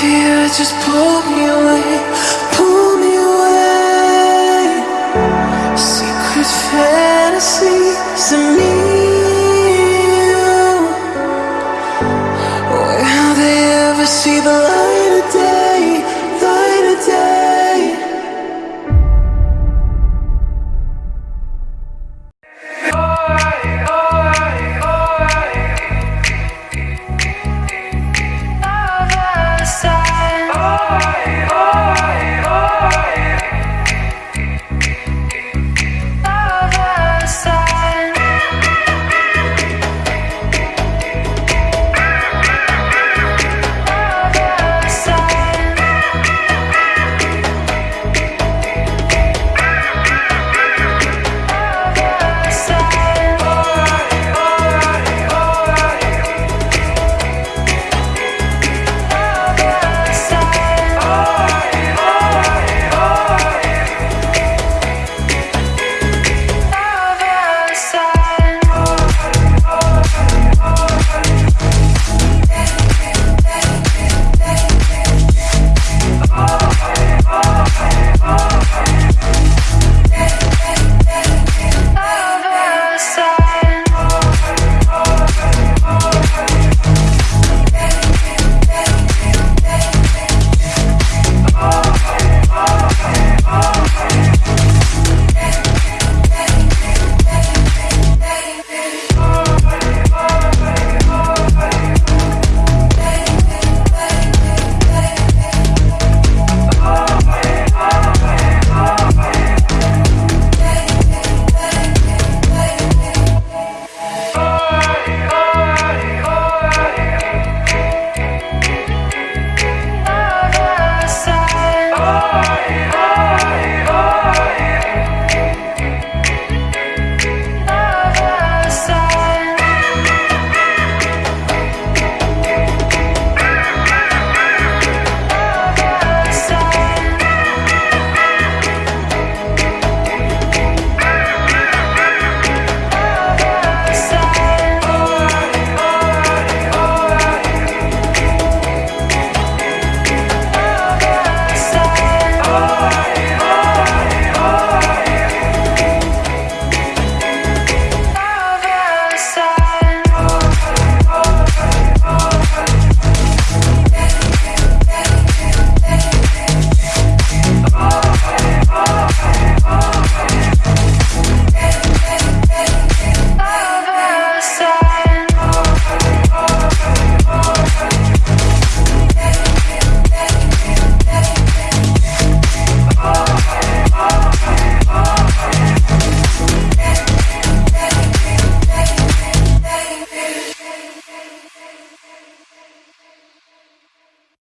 fear just pulled me away, pulled me away. Secret fantasies of me. and You. Where how they ever see the light?